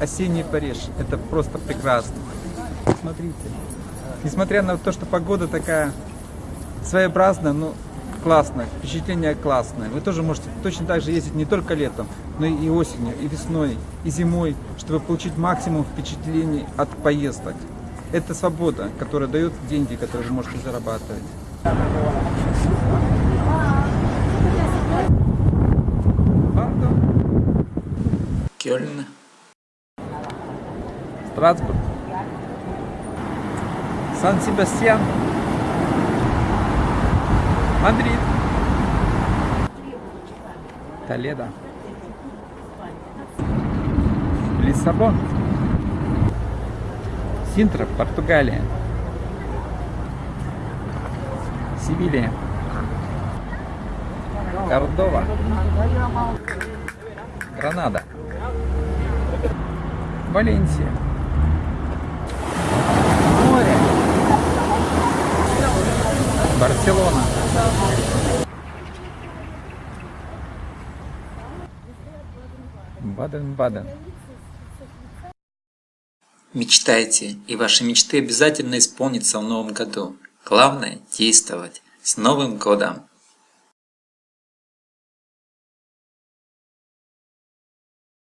осенний Париж. Это просто прекрасно. Смотрите. Несмотря на то, что погода такая своеобразная, но классная, впечатление классное. Вы тоже можете точно так же ездить не только летом, но и осенью, и весной, и зимой, чтобы получить максимум впечатлений от поездок. Это свобода, которая дает деньги, которые вы можете зарабатывать. Кёльн. Страсбург. Сан-Себастьян. Мадрид. Толедо. Лиссабон. Синтра, Португалия. Севилья. Кордова. Гранада. Валенсия. Море. Барселона. Баден-Баден. Мечтайте, и ваши мечты обязательно исполнятся в новом году. Главное – действовать. С Новым годом!